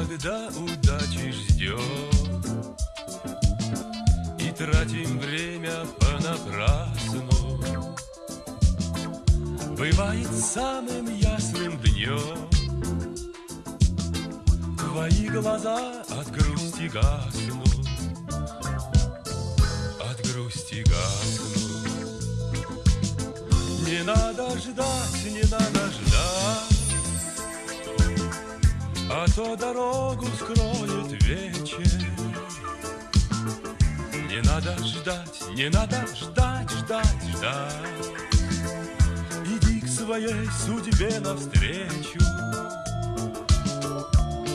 когда удачи ждем И тратим время понапрасну. Бывает самым ясным днем Твои глаза от грусти гаснут. От грусти гаснут. Не надо ждать, не надо ждать а то дорогу скроет вечер. Не надо ждать, не надо ждать, ждать, ждать. Иди к своей судьбе навстречу.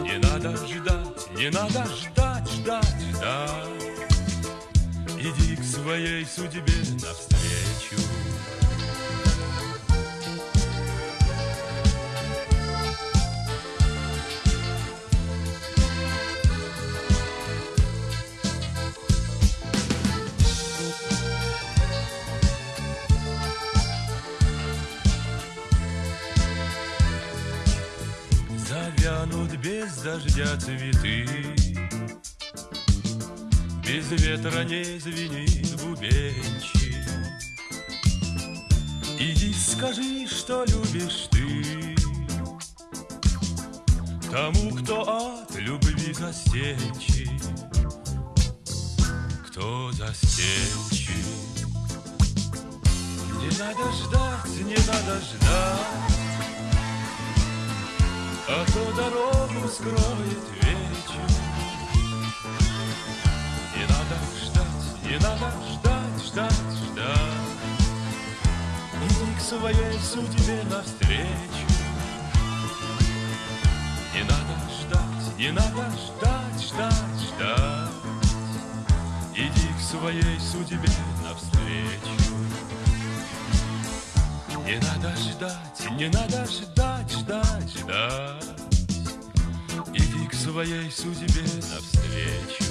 Не надо ждать, не надо ждать, ждать, ждать. Иди к своей судьбе навстречу Завянут без дождя цветы. Без ветра не звенит бубенчик. Иди скажи, что любишь ты. Тому, кто от любви застенчив. Кто застенчив. Не надо ждать, не надо ждать а то дорогу скроет вечер. Не надо ждать, не надо ждать, ждать, ждать. Иди к своей судьбе навстречу. Не надо ждать, не надо ждать, ждать, ждать. Иди к своей судьбе навстречу. Не надо ждать, не надо ждать, ждать, ждать. Иди к своей судьбе навстречу